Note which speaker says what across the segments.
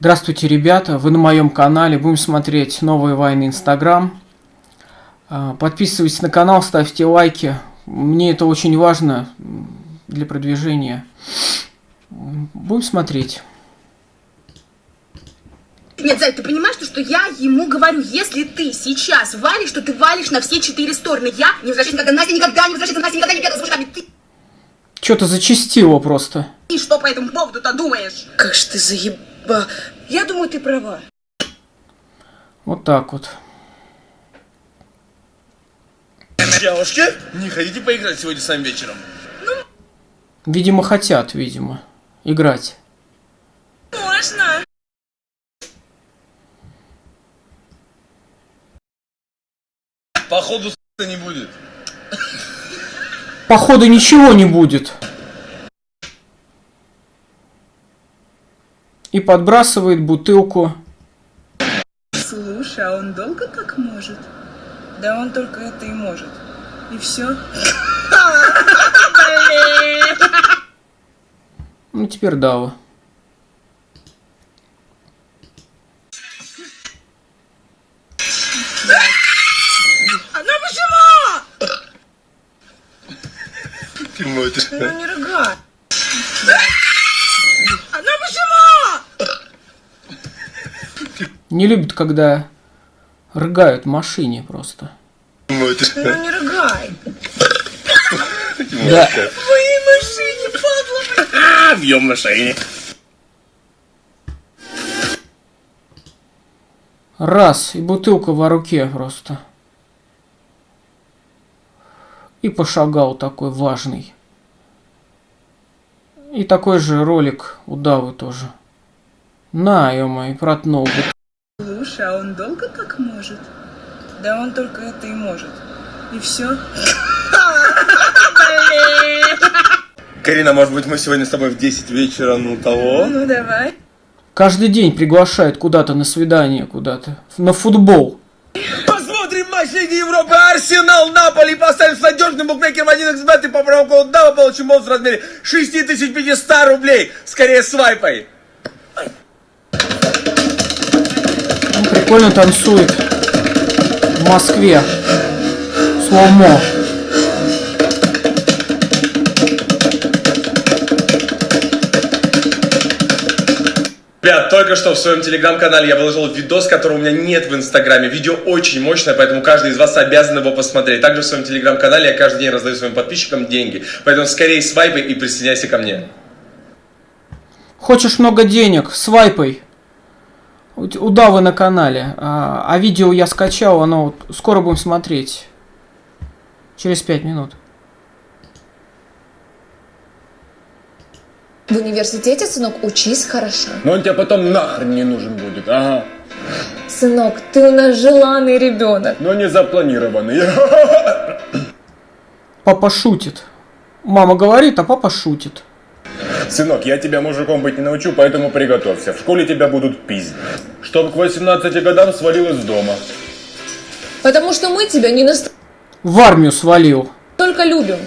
Speaker 1: Здравствуйте, ребята! Вы на моем канале. Будем смотреть новые войны Инстаграм. А, подписывайтесь на канал, ставьте лайки. Мне это очень важно для продвижения. Будем смотреть.
Speaker 2: Нет, Зай, ты понимаешь, что, что я ему говорю, если ты сейчас валишь, то ты валишь на все четыре стороны. Я не возвращаюсь никогда, Настя никогда не возвращается, Настя никогда не бегала с мужиками. Ты,
Speaker 1: Что-то зачастило просто.
Speaker 2: ты что по этому поводу-то думаешь?
Speaker 3: Как ж ты заеба... Я думаю, ты права.
Speaker 1: Вот так вот.
Speaker 4: Девушки, не хотите поиграть сегодня сам вечером?
Speaker 1: Видимо, хотят, видимо, играть.
Speaker 2: Можно.
Speaker 4: Походу с*** не будет.
Speaker 1: Походу ничего не будет. И подбрасывает бутылку.
Speaker 3: Слушай, а он долго так может? Да он только это и может. И все.
Speaker 1: Ну, теперь Дава.
Speaker 3: Не
Speaker 1: любит, когда рыгают в машине просто.
Speaker 3: Ну не рыгай.
Speaker 1: Да.
Speaker 3: В твоей машине, падла,
Speaker 4: А, бьем на шее.
Speaker 1: Раз, и бутылка во руке просто. И пошагал такой важный. И такой же ролик у Давы тоже. На, ё и протнул.
Speaker 3: А он долго так может? Да он только это и может. И все.
Speaker 4: Карина, может быть мы сегодня с тобой в 10 вечера, ну того?
Speaker 3: Ну давай.
Speaker 1: Каждый день приглашает куда-то на свидание, куда-то. На футбол.
Speaker 4: Посмотрим матч Лиги Европы. Арсенал, Наполи. Поставим с надежным букмекером 1xbet и по промокоду DAVA получим бонус в размере 6500 рублей. Скорее свайпай.
Speaker 1: Прикольно танцует. В Москве. Слоумо.
Speaker 4: Ребят, только что в своем телеграм-канале я выложил видос, которого у меня нет в инстаграме. Видео очень мощное, поэтому каждый из вас обязан его посмотреть. Также в своем телеграм-канале я каждый день раздаю своим подписчикам деньги. Поэтому скорее свайпай и присоединяйся ко мне.
Speaker 1: Хочешь много денег? Свайпай. У т- у Давы на канале. А, а видео я скачал, оно вот скоро будем смотреть. Через пять минут.
Speaker 5: В университете, сынок, учись хорошо.
Speaker 6: Но он тебе потом нахрен не нужен будет, ага.
Speaker 5: Сынок, ты у нас желанный ребенок.
Speaker 6: Но не запланированный.
Speaker 1: Папа шутит. Мама говорит, а папа шутит.
Speaker 6: Сынок, я тебя мужиком быть не научу, поэтому приготовься. В школе тебя будут пиздить. Чтоб к 18 годам свалил из дома.
Speaker 5: Потому что мы тебя не настолько
Speaker 1: В армию свалил.
Speaker 5: любим.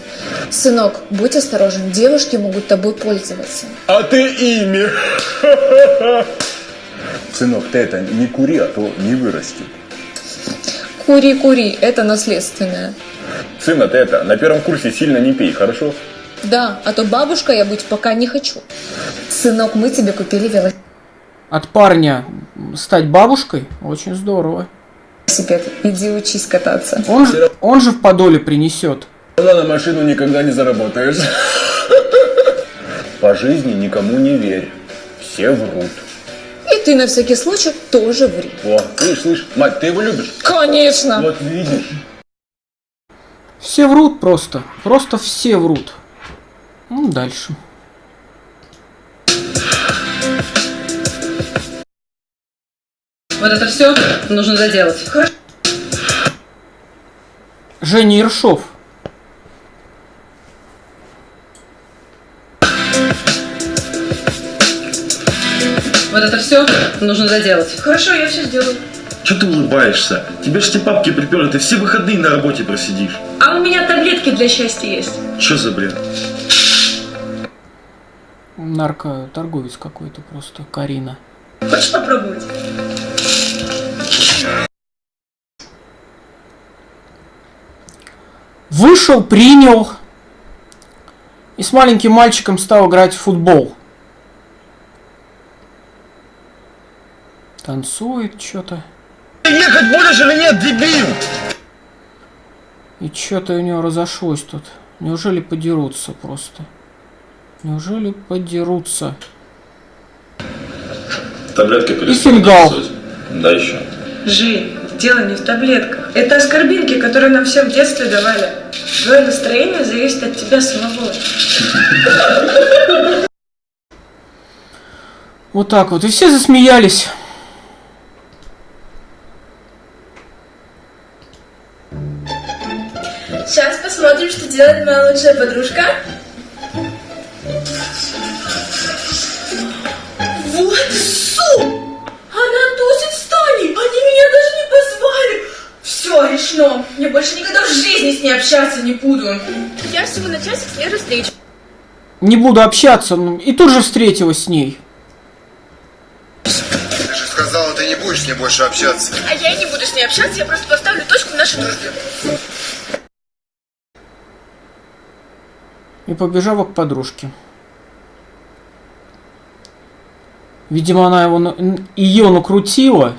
Speaker 5: Сынок, будь осторожен, девушки могут тобой пользоваться.
Speaker 6: А ты ими. Сынок, ты это не кури, а то не вырастет.
Speaker 5: Кури, кури, это наследственное.
Speaker 6: Сына, ты это, на первом курсе сильно не пей, хорошо?
Speaker 5: Да, а то бабушка я быть пока не хочу. Сынок, мы тебе купили велосипед.
Speaker 1: От парня стать бабушкой очень здорово.
Speaker 5: Иди учись кататься.
Speaker 1: Он же, он же в подоле принесет.
Speaker 6: на машину никогда не заработаешь. По жизни никому не верь. Все врут.
Speaker 5: И ты на всякий случай тоже ври.
Speaker 6: О, слышь, слышь, мать, ты его любишь?
Speaker 5: Конечно.
Speaker 6: Вот видишь.
Speaker 1: Все врут просто. Просто все врут. Ну, дальше.
Speaker 7: Вот это все нужно доделать.
Speaker 1: Женя Ершов.
Speaker 7: Вот это все нужно доделать.
Speaker 3: Хорошо, я все сделаю.
Speaker 8: Че ты улыбаешься? Тебе ж те папки приперли, ты все выходные на работе просидишь.
Speaker 3: А у меня таблетки для счастья есть.
Speaker 8: Че за бред?
Speaker 1: Наркоторговец какой-то просто, Карина.
Speaker 9: Хочешь попробовать?
Speaker 1: Вышел, принял. И с маленьким мальчиком стал играть в футбол. Танцует что-то.
Speaker 10: Ехать будешь или нет, дебил?
Speaker 1: И что-то у него разошлось тут. Неужели подерутся просто? Неужели подерутся?
Speaker 10: Таблетка
Speaker 1: И фингал.
Speaker 10: Да еще.
Speaker 9: Жень, дело не в таблетках. Это оскорбинки, которые нам всем в детстве давали. Твое настроение зависит от тебя самого.
Speaker 1: Вот так вот. И все засмеялись.
Speaker 11: Сейчас посмотрим, что делает моя лучшая подружка. Вот су! Она тусит с Таней! Они меня даже не позвали! Все, решено. Я больше никогда в жизни с ней общаться не буду. Я всего на часик с ней встречу.
Speaker 1: Не буду общаться. ну, И тут же встретилась с ней.
Speaker 12: Ты же сказала, ты не будешь с ней больше общаться.
Speaker 11: А я и не буду с ней общаться, я просто поставлю точку в нашей дружбе.
Speaker 1: И побежала к подружке. Видимо, она его, ее накрутила.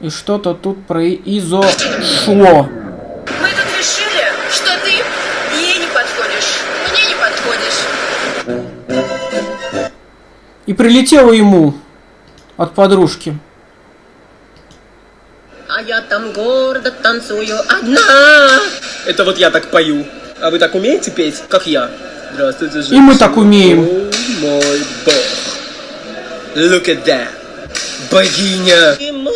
Speaker 1: И что-то тут произошло.
Speaker 11: Мы тут решили, что ты ей не подходишь, мне не подходишь.
Speaker 1: И прилетело ему от подружки.
Speaker 11: А я там гордо танцую одна.
Speaker 13: Это вот я так пою. А вы так умеете петь, как я? Здравствуйте,
Speaker 1: И мы так умеем.
Speaker 13: О, мой бог. Look at that. Богиня.
Speaker 11: И мой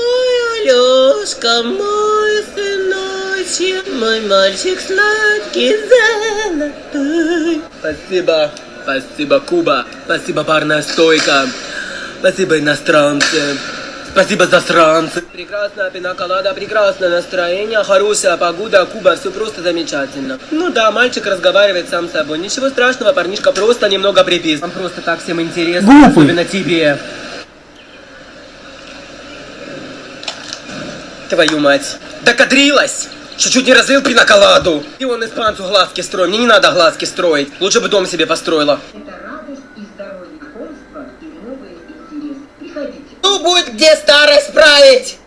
Speaker 11: Алёшка, мой сыночек, мой мальчик сладкий золотой.
Speaker 13: Спасибо. Спасибо, Куба. Спасибо, барная стойка. Спасибо, иностранцы. Спасибо, засранцы. Прекрасная пинаколада, прекрасное настроение, хорошая погода, Куба, все просто замечательно. Ну да, мальчик разговаривает сам с собой. Ничего страшного, парнишка просто немного припис. Нам просто так всем интересно,
Speaker 1: Глупый.
Speaker 13: особенно тебе. Твою мать. Докадрилась! Чуть-чуть не разлил пинаколаду. И он испанцу глазки строит. Мне не надо глазки строить. Лучше бы дом себе построила. Ну, будет где старость править!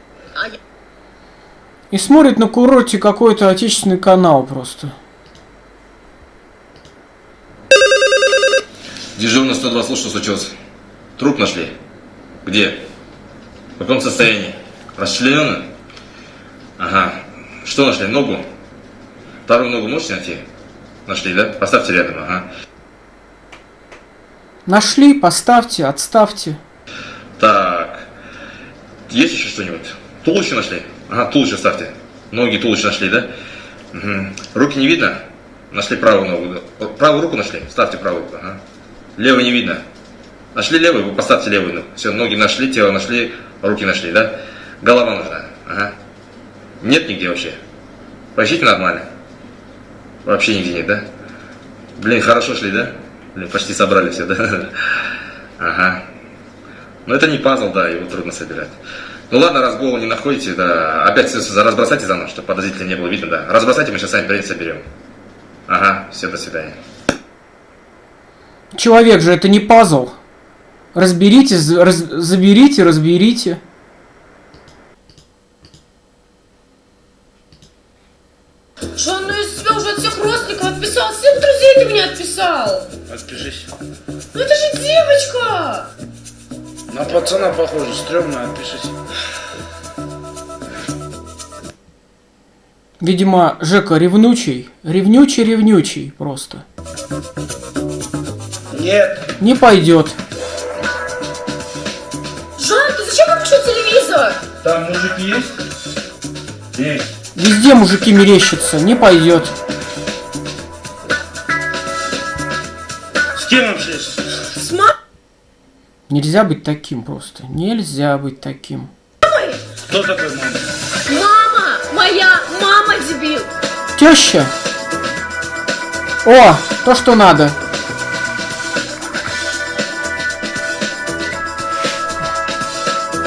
Speaker 1: И смотрит на курорте какой-то отечественный канал просто.
Speaker 10: Дежурный 102, слушай, что случилось? Труп нашли? Где? В каком состоянии? Расчлененный? Ага. Что нашли? Ногу? Вторую ногу можете найти? Нашли, да? Поставьте рядом, ага.
Speaker 1: Нашли, поставьте, отставьте.
Speaker 10: Так. Есть еще что-нибудь? Туловище нашли? Ага, туловище ставьте. Ноги, туловище нашли, да? Мгм. Руки не видно? Нашли правую ногу. Правую руку нашли? Ставьте правую руку. Ага. Левую не видно. Нашли левую? Вы поставьте левую ногу. Все, ноги нашли, тело нашли, руки нашли, да? Голова нужна. Ага. Нет нигде вообще? Поищите нормально. Вообще нигде нет, да? Блин, хорошо шли, да? Блин, почти собрали все, да? Ага. Но это не пазл, да, его трудно собирать. Ну ладно, раз голову не находите, да, опять за- разбросайте заново, чтобы подозрительно не было видно, да. Разбросайте, мы сейчас сами приедем, соберем. Ага, все, до свидания.
Speaker 1: Человек же это не пазл. Разберите, раз- заберите, разберите.
Speaker 11: Что он из себя уже от всех родственников отписал? Всех друзей ты меня отписал.
Speaker 8: Отпишись.
Speaker 11: Ну это же девочка.
Speaker 8: На пацана похоже, стрёмно, отпишись.
Speaker 1: Видимо, Жека ревнучий. Ревнючий, ревнючий просто.
Speaker 8: Нет.
Speaker 1: Не пойдет.
Speaker 11: Жан, ты зачем выключил телевизор?
Speaker 8: Там мужик есть? Есть.
Speaker 1: Везде мужики мерещатся. Не пойдет.
Speaker 8: С кем общаешься?
Speaker 1: Нельзя быть таким просто. Нельзя быть таким.
Speaker 8: Кто такой мама?
Speaker 11: Мама! Моя мама, дебил!
Speaker 1: Теща. О, то, что надо.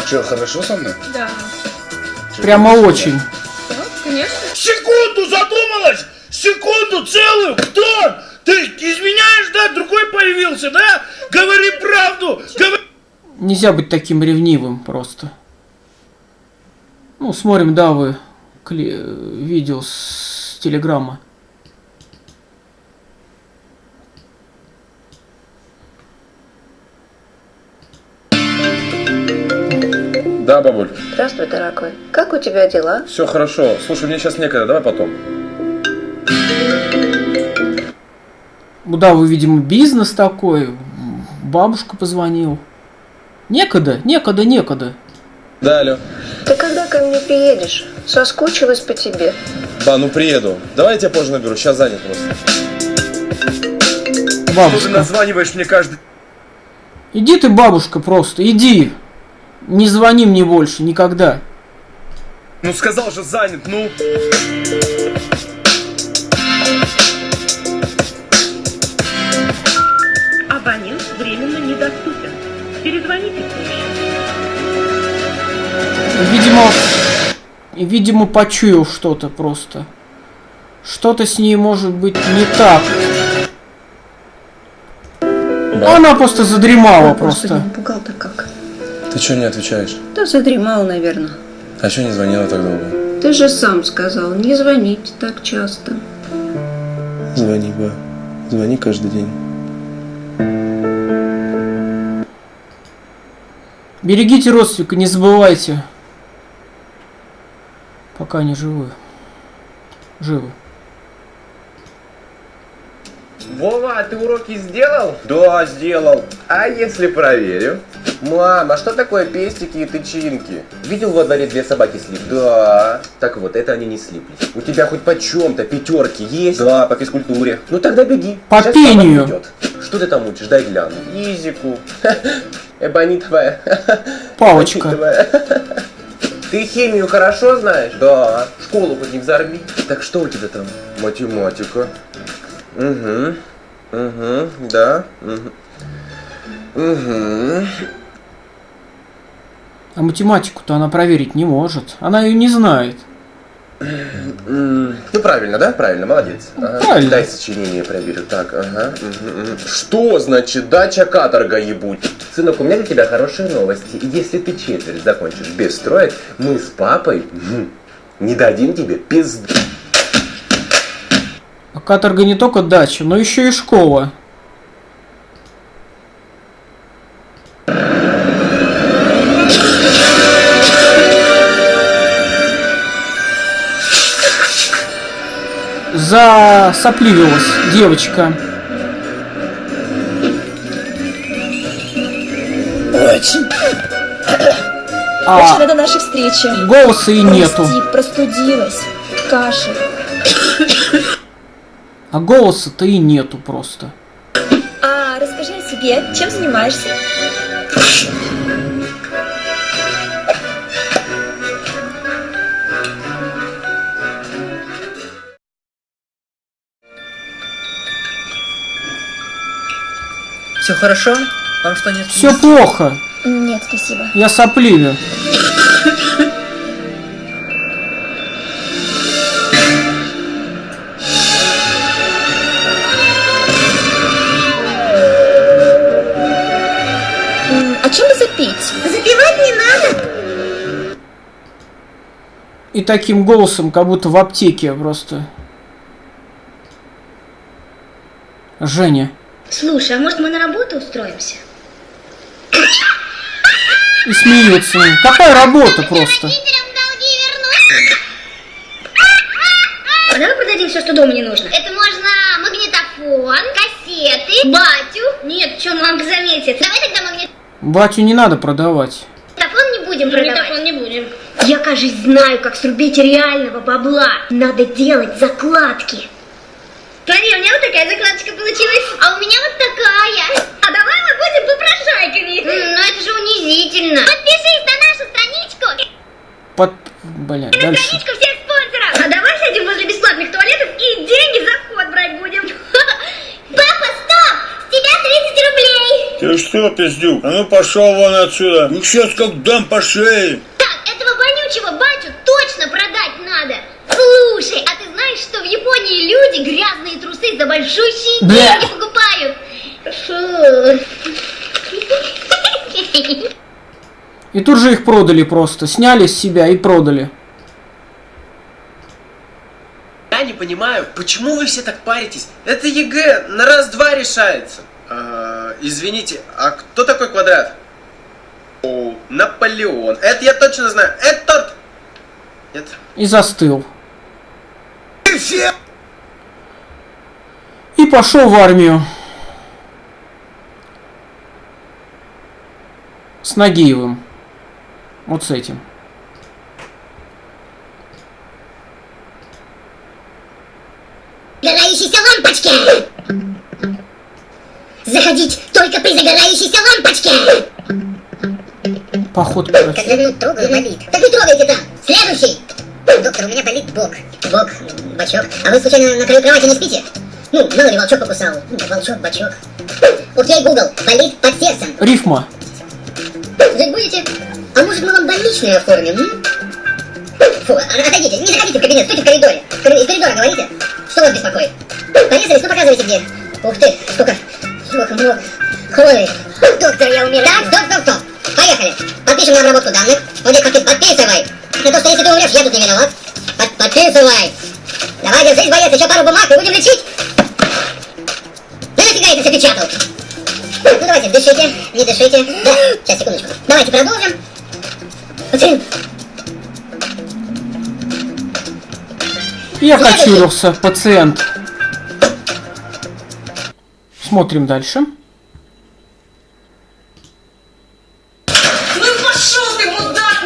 Speaker 8: Че, хорошо со мной?
Speaker 11: Да.
Speaker 1: Прямо очень.
Speaker 11: Да, конечно.
Speaker 8: Секунду задумалась! Секунду целую! Кто? Ты изменяешь, да? Другой появился, да? Говори правду! Говори...
Speaker 1: Нельзя быть таким ревнивым просто. Ну, смотрим, да, вы кли- видео с телеграмма.
Speaker 14: Да, бабуль,
Speaker 5: Здравствуй, дорогой. Как у тебя дела?
Speaker 14: все хорошо. Слушай, мне сейчас некогда, давай потом.
Speaker 1: Ну да, вы, видимо, бизнес такой. Бабушка позвонил. Некогда, некогда, некогда.
Speaker 14: Да, алло.
Speaker 5: Ты когда ко мне приедешь? Соскучилась по тебе.
Speaker 14: Ба, ну приеду. Давай я тебя позже наберу, сейчас занят просто. Что ты
Speaker 1: Бабушка.
Speaker 14: названиваешь мне каждый...
Speaker 1: Иди ты, бабушка, просто, иди. Не звони мне больше, никогда.
Speaker 14: Ну сказал же занят, ну...
Speaker 15: Перезвоните позже.
Speaker 1: Видимо, видимо, почуял что-то просто. Что-то с ней может быть не так. Она просто задремала просто.
Speaker 5: напугал-то как.
Speaker 14: Ты что не отвечаешь?
Speaker 5: Да задремал, наверное.
Speaker 14: А что не звонила так долго?
Speaker 5: Ты же сам сказал, не звонить так часто.
Speaker 14: Звони, ба. Звони каждый день.
Speaker 1: Берегите родственника, не забывайте. Пока они живы. Живы.
Speaker 4: Вова, а ты уроки сделал? Да, сделал. А если проверю? Мам, а что такое пестики и тычинки? Видел во дворе две собаки слип? Да. Так вот, это они не слиплись. У тебя хоть по чем-то пятерки есть? Да, по физкультуре. Ну тогда беги.
Speaker 1: По
Speaker 4: Щас
Speaker 1: пению.
Speaker 4: Что ты там учишь? Дай гляну. Изику. Эбонитовая.
Speaker 1: Палочка.
Speaker 4: Эбонитовая. Ты химию хорошо знаешь? Да. Школу хоть не взорви. Так что у тебя там? Математика. Угу. Угу. Да. Угу. Угу.
Speaker 1: А математику-то она проверить не может. Она ее не знает.
Speaker 4: Ну правильно, да? Правильно, молодец. Ага.
Speaker 1: правильно.
Speaker 4: Дай сочинение проверю. Так, ага. Что значит дача каторга ебуть? Сынок, у меня для тебя хорошие новости. Если ты четверть закончишь без троек, мы с папой м, не дадим тебе пизд...
Speaker 1: А каторга не только дача, но еще и школа. Засопливилась девочка.
Speaker 5: Очень.
Speaker 1: А
Speaker 5: Очень рада нашей встрече.
Speaker 1: голоса и нету.
Speaker 5: Прости, простудилась. Кашель.
Speaker 1: А голоса-то и нету просто.
Speaker 5: А расскажи о себе. Чем занимаешься?
Speaker 13: Все хорошо? Вам что не
Speaker 1: Все плохо.
Speaker 5: Нет, спасибо.
Speaker 1: Я сопливю.
Speaker 5: А чем бы запить? Запивать не надо.
Speaker 1: И таким голосом, как будто в аптеке просто. Женя.
Speaker 16: Слушай, а может мы на работу устроимся?
Speaker 1: И смеется. Какая работа просто?
Speaker 16: А давай продадим все, что дома не нужно. Это можно магнитофон, кассеты, батю. Нет, что мамка заметит. Давай тогда магнитофон
Speaker 1: Батю не надо продавать.
Speaker 16: не будем продавать. Магнитофон не будем. Я, кажется, знаю, как срубить реального бабла. Надо делать закладки. Смотри, у меня вот такая закладочка получилась. А у меня вот такая. А давай мы будем попрошайками. ну это же унизительно. Подпишись на нашу страничку.
Speaker 1: Под... Блядь,
Speaker 16: На
Speaker 1: дальше.
Speaker 16: страничку всех спонсоров. А давай сядем возле бесплатных туалетов и деньги за вход брать будем. Папа, стоп! С тебя 30 рублей.
Speaker 17: Ты что, пиздюк? А ну пошел вон отсюда. Ну сейчас как дам по шее.
Speaker 16: Так, этого вонючего батю точно продать надо. Слушай, а ты знаешь, что в Японии люди грязные трусы за большущие деньги покупают? Фу.
Speaker 1: И тут же их продали просто. Сняли с себя и продали.
Speaker 18: Я не понимаю, почему вы все так паритесь? Это ЕГЭ на раз-два решается. А, извините, а кто такой квадрат? О, Наполеон. Это я точно знаю. Это тот. Нет.
Speaker 1: И застыл. И пошел в армию. С Нагиевым. Вот с этим.
Speaker 16: Загорающиеся лампочки! Заходить только при загорающейся лампочке!
Speaker 1: Походка. короче.
Speaker 16: Когда трогаю, болит. Так не трогайте там! Следующий! Доктор, у меня болит бок. Бочок. А вы случайно на краю кровати не спите? Ну, мало ли волчок покусал. Ну, Волчок, бочок. Окей, Google, болит под сердцем.
Speaker 1: Рифма.
Speaker 16: Жить будете? А может мы вам больничные оформим, м? Фу, а- отойдите, не заходите в кабинет, стойте в коридоре. В коридоре- Из коридора говорите. Что вас беспокоит? Порезались, ну показывайте где. Ух ты, сколько, сколько много крови. Доктор, я умираю. Так, стоп, стоп, стоп. Поехали. Подпишем на обработку данных. Вот здесь подпи- подписывай. На то, что если ты умрешь, я тут не виноват. Под- подписывай. Давай, держись, боец, еще пару бумаг и будем лечить. Да нафига это все печатал? Ну давайте, дышите, не дышите. Да, сейчас, секундочку. Давайте продолжим. Пацан,
Speaker 1: И окочурился пациент. Смотрим дальше.
Speaker 5: Ну и пошел ты, мудак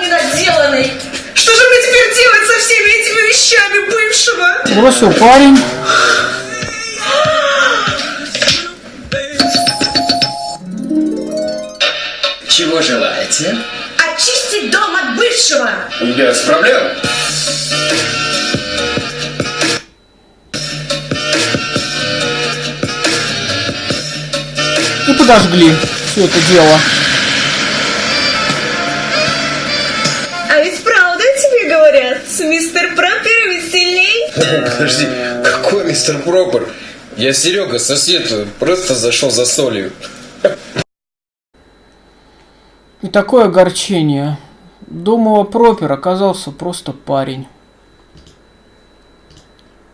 Speaker 5: недоделанный! Что же мне теперь делать со всеми этими вещами бывшего?
Speaker 1: Бросил парень.
Speaker 18: Чего желаете?
Speaker 5: Очистить дом от бывшего!
Speaker 19: Я справляю.
Speaker 1: И подожгли все это дело.
Speaker 20: Подожди, какой мистер Пропер? Я Серега, сосед, просто зашел за солью.
Speaker 1: И такое огорчение. Думала, Пропер оказался просто парень.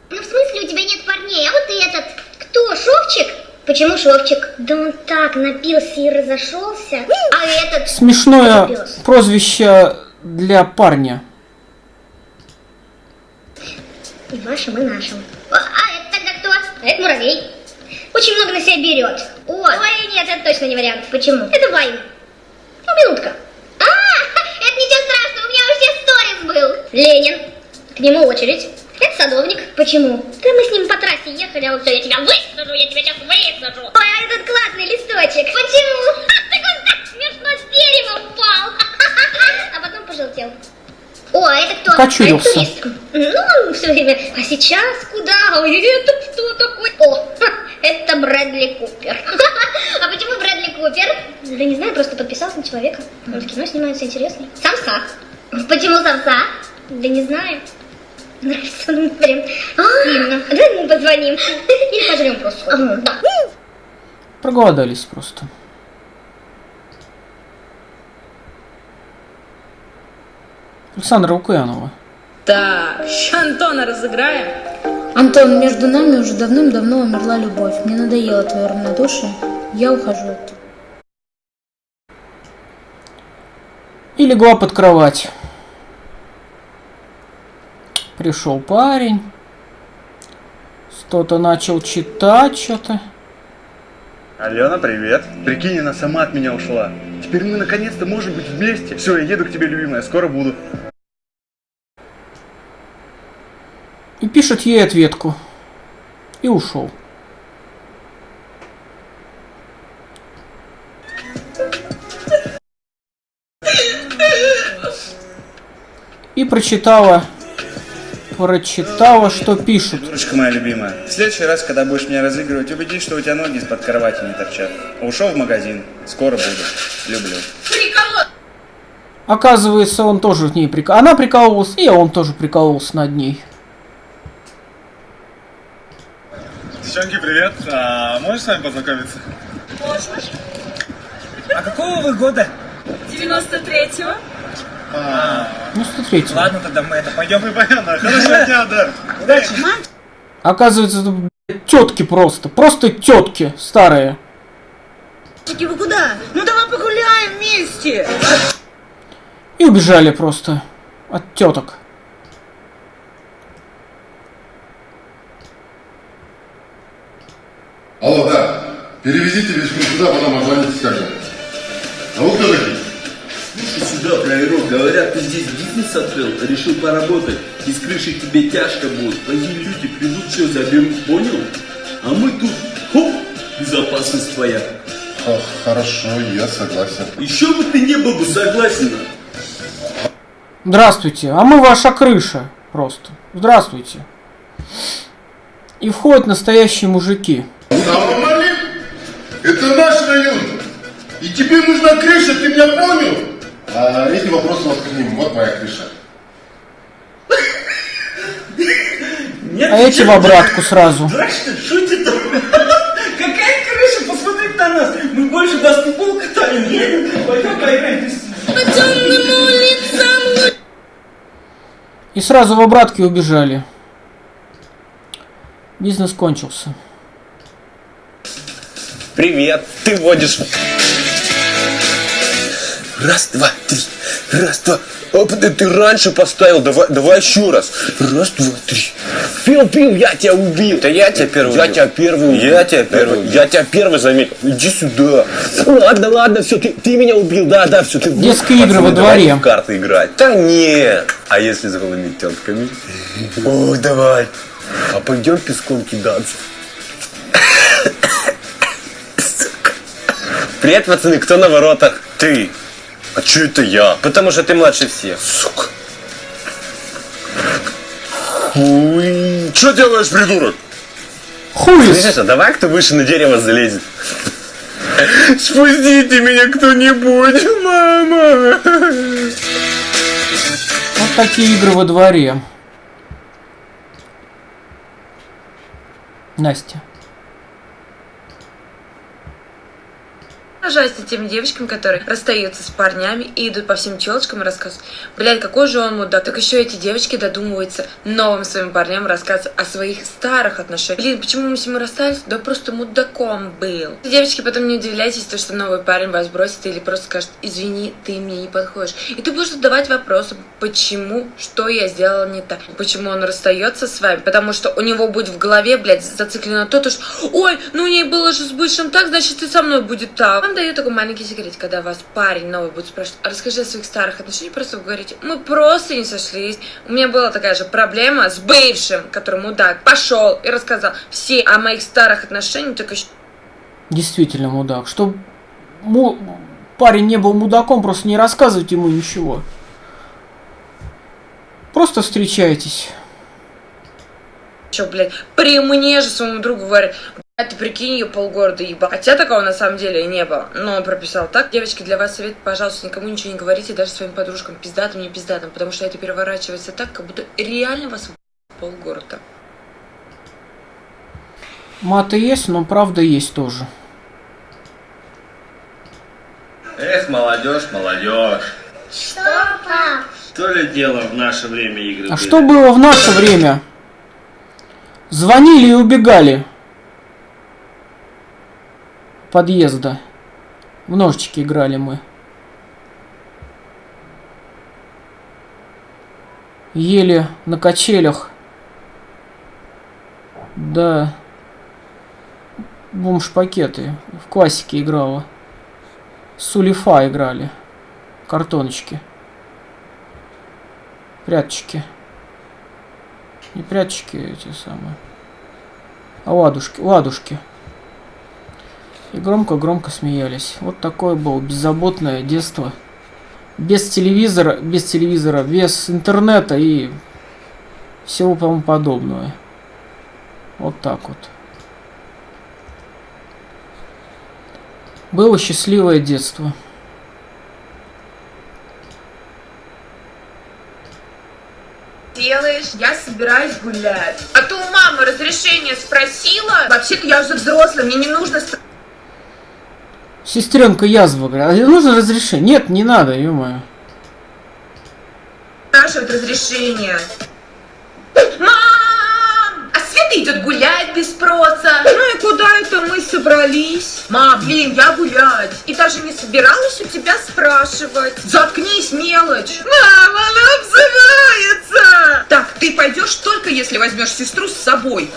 Speaker 16: Ну в смысле у тебя нет парней, а вот ты этот, кто, Шовчик? Почему Шовчик? Да он так напился и разошелся. А этот...
Speaker 1: Смешное прозвище для парня.
Speaker 16: И вашим, и нашим. А, это тогда кто? А это муравей. Очень много на себя берет. О, ой, нет, это точно не вариант. Почему? Это Вайн. Ну, минутка. А, это ничего страшного, у меня уже сторис был. Ленин. К нему очередь. Это садовник. Почему? Да мы с ним по трассе ехали, а он все, я тебя высажу, я тебя сейчас высажу. Ой, а этот классный листочек. Почему? Так он так смешно с дерева упал. А потом пожелтел. О, а это кто?
Speaker 1: Окочурился.
Speaker 16: А это. Ну, все время. А сейчас куда? Ой, это кто такой? О, это Брэдли Купер. А почему Брэдли Купер? Да не знаю, просто подписался на человека. Он в кино снимается интересный. Самса. Почему самса? Да не знаю. Нравится он прям сильно. Давай ему позвоним. Или пожрем просто. Да.
Speaker 1: Проголодались просто. Александра Лукьянова.
Speaker 21: Так, ща Антона разыграем.
Speaker 22: Антон, между нами уже давным-давно умерла любовь. Мне надоело твое равнодушие. Я ухожу от тебя.
Speaker 1: И легла под кровать. Пришел парень. Что-то начал читать, что-то.
Speaker 23: Алена, привет. Прикинь, она сама от меня ушла. Теперь мы наконец-то можем быть вместе. Все, я еду к тебе, любимая, скоро буду.
Speaker 1: И пишет ей ответку. И ушел. И прочитала прочитала, что пишут.
Speaker 23: Дурочка моя любимая. В следующий раз, когда будешь меня разыгрывать, убедись, что у тебя ноги из-под кровати не торчат. Ушел в магазин. Скоро буду. Люблю.
Speaker 1: Оказывается, он тоже в ней прикол... Она прикололась, и он тоже прикололся над ней.
Speaker 24: Девчонки, привет. А, можешь с вами познакомиться?
Speaker 13: А какого вы года?
Speaker 11: 93-го.
Speaker 1: Ну, смотрите.
Speaker 13: Ладно, тогда мы это пойдем.
Speaker 23: Ну, понятно. Хорошего дня, да.
Speaker 13: Удачи.
Speaker 1: Оказывается, это тетки просто. Просто тетки старые.
Speaker 15: Чики, вы куда? Ну давай погуляем вместе.
Speaker 1: И убежали просто от теток.
Speaker 12: Алло, да. Перевезите вещи сюда, потом отзвоните скажем. А вы кто такие?
Speaker 25: Слушай сюда, проверок, говорят, ты здесь бизнес открыл, решил поработать, из крыши тебе тяжко будет. Плохие люди придут, все заберут, понял? А мы тут, хоп, безопасность твоя.
Speaker 12: хорошо, я согласен.
Speaker 25: Еще бы ты не был бы согласен.
Speaker 1: Здравствуйте, а мы ваша крыша. Просто. Здравствуйте. И входят настоящие мужики.
Speaker 12: Алейкум. Это наш район. И тебе нужна крыша, ты меня понял? А эти вопросы вас к ним. Вот моя крыша.
Speaker 1: А эти в обратку сразу.
Speaker 25: Дурак что, шутит? Какая крыша, посмотри на нас. Мы больше баскетбол катаем, едем. Пойдем поиграем.
Speaker 11: По темным улицам
Speaker 1: И сразу в обратке убежали. Бизнес кончился.
Speaker 4: Привет, ты водишь. Раз, два, три. Раз, два. Оп, да ты раньше поставил. Давай, давай еще раз. Раз, два, три. Пил, пил, я тебя убил. Это я тебя первый Я тебя первый убил. Я тебя первый Я тебя первый заметил. Иди сюда. Ладно, ладно, все, ты, ты меня убил. Да, да, все, ты...
Speaker 1: Детские игры во
Speaker 4: давай
Speaker 1: дворе.
Speaker 4: в карты играть. Да не. А если с голыми тетками? Ой, давай. А пойдем песком кидаться. Привет, пацаны, кто на воротах? Ты. А чё это я? Потому что ты младше всех. Сука. Хуй.
Speaker 12: Что делаешь, придурок?
Speaker 1: Хуй.
Speaker 4: Слышишь, а давай кто выше на дерево залезет. Спустите меня кто-нибудь, мама.
Speaker 1: Вот такие игры во дворе. Настя.
Speaker 9: Поражаюсь тем девочкам, которые расстаются с парнями и идут по всем телочкам и рассказывают, блядь, какой же он мудак. Так еще эти девочки додумываются новым своим парням рассказывать о своих старых отношениях. Блин, почему мы с ним расстались? Да просто мудаком был. Девочки, потом не удивляйтесь, то, что новый парень вас бросит или просто скажет, извини, ты мне не подходишь. И ты будешь задавать вопросы, почему, что я сделала не так, почему он расстается с вами, потому что у него будет в голове, блядь, зациклено то, то что, ой, ну у ней было же с бывшим так, значит и со мной будет так. Вам даю такой маленький секрет, когда вас парень новый будет спрашивать, «А расскажи о своих старых отношениях, просто вы говорите, мы просто не сошлись. У меня была такая же проблема с бывшим, который мудак, пошел и рассказал все о моих старых отношениях, только
Speaker 1: Действительно мудак. Чтоб му- парень не был мудаком, просто не рассказывать ему ничего. Просто встречайтесь.
Speaker 9: Че, блядь, при мне же своему другу говорит, блядь, ты прикинь, ее полгорода ебал. Хотя такого на самом деле не было. Но он прописал так. Девочки, для вас совет, пожалуйста, никому ничего не говорите, даже своим подружкам, пиздатым, не пиздатым, потому что это переворачивается так, как будто реально вас полгорода.
Speaker 1: Маты есть, но правда есть тоже.
Speaker 25: Эх, молодежь, молодежь.
Speaker 16: Что, пап?
Speaker 25: То ли дело в наше время игры.
Speaker 1: А что было в наше время? Звонили и убегали. Подъезда. В ножички играли мы. Ели на качелях. Да. Бомж-пакеты. В классике играла. Сулифа играли. Картоночки. Пряточки. Не пряточки эти самые. А ладушки. Ладушки. И громко-громко смеялись. Вот такое было беззаботное детство. Без телевизора, без телевизора, без интернета и всего тому подобного. Вот так вот. Было счастливое детство.
Speaker 26: делаешь? Я собираюсь гулять. А то у мамы разрешение спросила. Вообще-то я уже взрослая, мне не нужно
Speaker 1: Сестренка язва, а нужно разрешение? Нет, не надо, ё
Speaker 26: спрашивать разрешение. Мам! А Света идет гулять без спроса. Ну и куда это мы собрались? Мам, блин, я гулять. И даже не собиралась у тебя спрашивать. Заткнись, мелочь. Мам, она обзывается. Так, ты пойдешь только если возьмешь сестру с собой.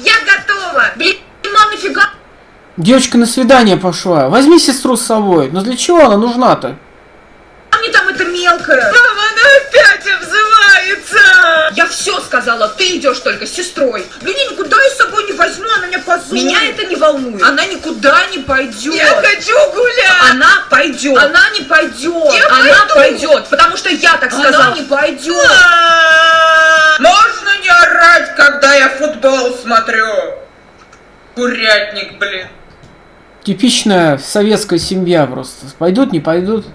Speaker 26: Я готова. Блин, мам, нафига?
Speaker 1: Девочка на свидание пошла. Возьми сестру с собой. Но для чего она нужна-то?
Speaker 26: А мне там это мелкая. Мама, она опять обзывается. Я все сказала, ты идешь только с сестрой. Блин, я никуда ее с собой не возьму, она меня позорит. Меня это не волнует. Она никуда не пойдет. Я хочу гулять. Она пойдет. Она не пойдет.
Speaker 11: Я
Speaker 26: она
Speaker 11: пойду.
Speaker 26: пойдет, потому что я так
Speaker 11: Она
Speaker 26: сказала.
Speaker 11: не
Speaker 26: пойдет. Можно не орать, когда я футбол смотрю? Курятник, блин.
Speaker 1: Типичная советская семья просто. Пойдут, не пойдут.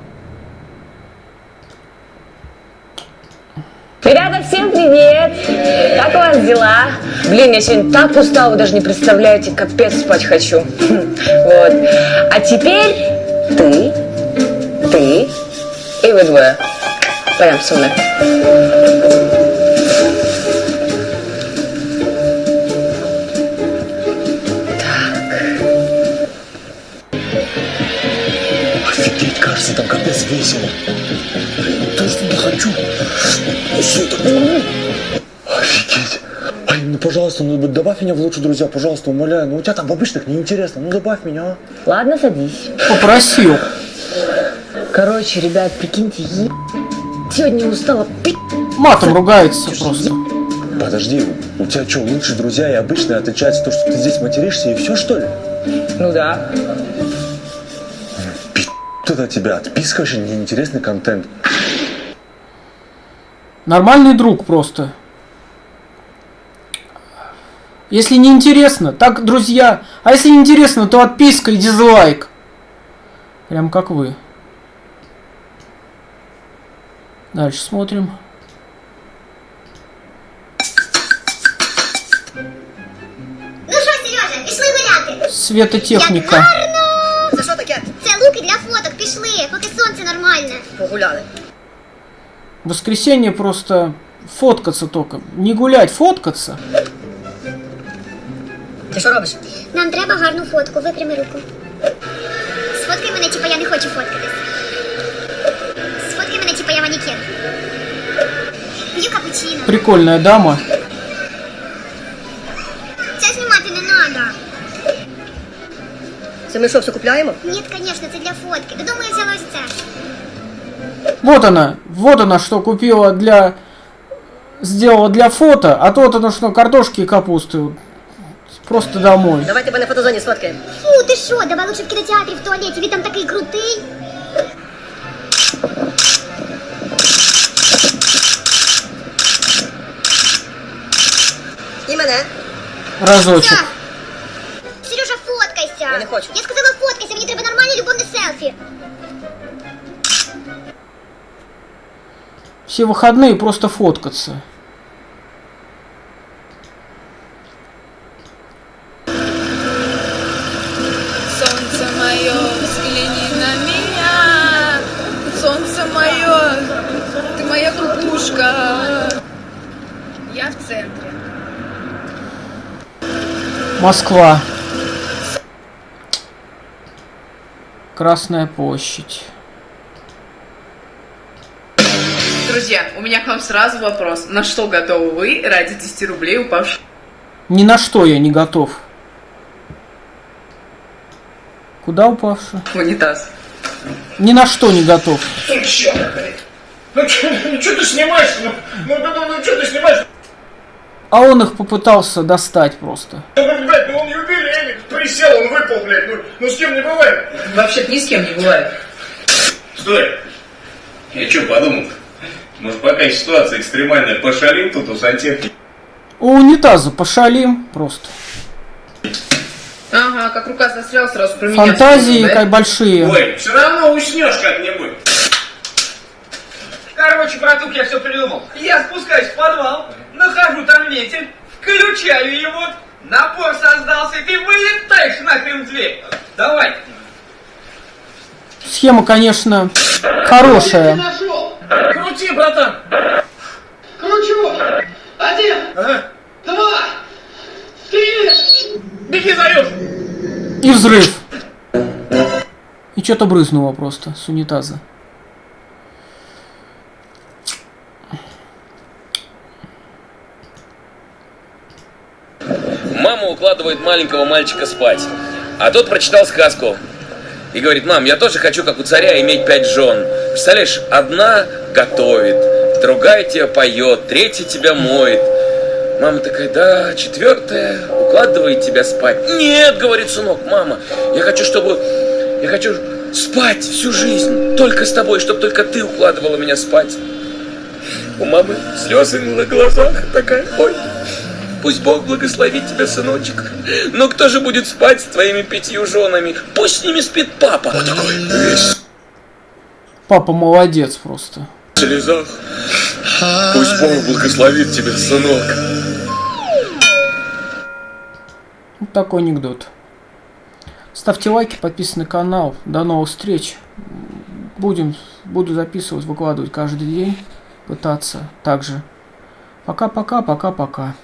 Speaker 26: Ребята, всем привет! Как у вас дела? Блин, я сегодня так устала, вы даже не представляете, капец спать хочу. Вот. А теперь ты, ты и вы двое. Пойдем со мной.
Speaker 8: Кажется, там капец весело. То, что я хочу. Все это... Офигеть. Ай, ну пожалуйста, ну добавь меня в лучшие друзья, пожалуйста, умоляю. Ну у тебя там в обычных неинтересно, ну добавь меня, а.
Speaker 26: Ладно, садись.
Speaker 1: Попросил.
Speaker 26: Короче, ребят, прикиньте, е... сегодня устала пи***.
Speaker 1: Матом ругается просто.
Speaker 8: Подожди, у тебя что, лучшие друзья и обычные отличается то, что ты здесь материшься и все, что ли?
Speaker 26: Ну да.
Speaker 8: Тут тебя отписка вообще неинтересный контент.
Speaker 1: Нормальный друг просто. Если не интересно, так, друзья. А если не интересно, то отписка и дизлайк. Прям как вы. Дальше смотрим.
Speaker 27: Ну Сережа?
Speaker 1: Светотехника.
Speaker 27: Як пішли, поки сонце нормальне. Погуляли.
Speaker 1: Воскресенье просто фоткаться только. Не гулять, фоткаться.
Speaker 27: Ти що робиш? Нам треба гарну фотку, випрями руку. Сфоткай мене, типа я не хочу фоткатись. Сфоткай мене, типа я манікен. П'ю капучино.
Speaker 1: Прикольная дама.
Speaker 27: Це
Speaker 15: ми що, все купляємо?
Speaker 27: Ні, звісно, це для фотки. Додому я взяла ось це.
Speaker 1: Вот она. Вот она, что купила для... Сделала для фото. А то вот она, что картошки и капусты. вот. Просто домой.
Speaker 15: Давай тебе на фотозоні сфоткаємо.
Speaker 27: Фу, ти що, давай лучше в кінотеатрі в туалеті, він там такий крутий.
Speaker 15: І мене.
Speaker 1: Разочек.
Speaker 27: Сережа, фоткайся. Я сказала фоткайся, мені треба нормальне любовне селфі.
Speaker 1: Все выходные просто фоткаться.
Speaker 11: Солнце мое, взгляни на меня. Солнце мое, ты моя кукушка. Я в центре.
Speaker 1: Москва. Красная площадь.
Speaker 28: Друзья, у меня к вам сразу вопрос. На что готовы вы ради 10 рублей упавших
Speaker 1: Ни на что я не готов. Куда упавший?
Speaker 28: в унитаз?
Speaker 1: Ни на что не готов.
Speaker 8: Ну чё, блядь? Ну что ты снимаешь? Ну, ну, ну, ну, что ты снимаешь?
Speaker 1: А он их попытался достать просто.
Speaker 8: Ну, ну, блядь, ну он юбилейник, присел, он выпал, блядь, ну, ну с кем не бывает.
Speaker 28: Вообще ни с кем не бывает.
Speaker 29: Стой! Я что подумал?
Speaker 30: Может, пока ситуация экстремальная, пошалим тут у сантехники?
Speaker 1: У унитаза пошалим просто.
Speaker 11: Ага, как рука застряла, сразу про меня
Speaker 1: Фантазии
Speaker 11: вспомнил, да?
Speaker 1: как большие.
Speaker 30: Ой, все равно уснешь как-нибудь.
Speaker 31: Короче, братух, я все придумал. Я спускаюсь в подвал, нахожу там вентиль, включаю его, напор создался, и ты вылетаешь нахрен в дверь. Давай.
Speaker 1: Схема, конечно, хорошая.
Speaker 31: Крути, братан.
Speaker 17: Кручу! Один, два, три!
Speaker 31: Беги, заюш!
Speaker 1: И взрыв. И что-то брызнуло просто с унитаза.
Speaker 32: Мама укладывает маленького мальчика спать. А тот прочитал сказку. И говорит, мам, я тоже хочу, как у царя, иметь пять жен. Представляешь, одна готовит, другая тебя поет, третья тебя моет. Мама такая, да, четвертая укладывает тебя спать. Нет, говорит сынок, мама, я хочу, чтобы... Я хочу спать всю жизнь, только с тобой, чтобы только ты укладывала меня спать. У мамы слезы на глазах, такая, ой, Пусть Бог благословит тебя, сыночек. Но кто же будет спать с твоими пятью женами? Пусть с ними спит папа. Вот такой весь
Speaker 1: Папа молодец просто.
Speaker 32: в слезах. Пусть Бог благословит тебя, сынок.
Speaker 1: Вот такой анекдот. Ставьте лайки, подписывайтесь на канал. До новых встреч. Будем, буду записывать, выкладывать каждый день. Пытаться также. Пока-пока, пока-пока.